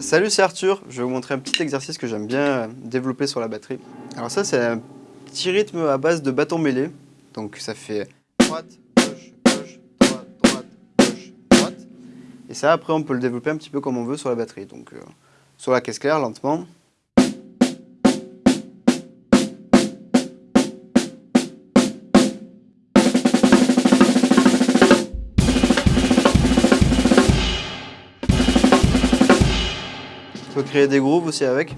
Salut, c'est Arthur. Je vais vous montrer un petit exercice que j'aime bien euh, développer sur la batterie. Alors ça, c'est un petit rythme à base de bâton mêlé. Donc ça fait droite, gauche, gauche, droite, droite, gauche, droite. Et ça, après, on peut le développer un petit peu comme on veut sur la batterie. Donc euh, sur la caisse claire, lentement. Peut créer des grooves aussi avec.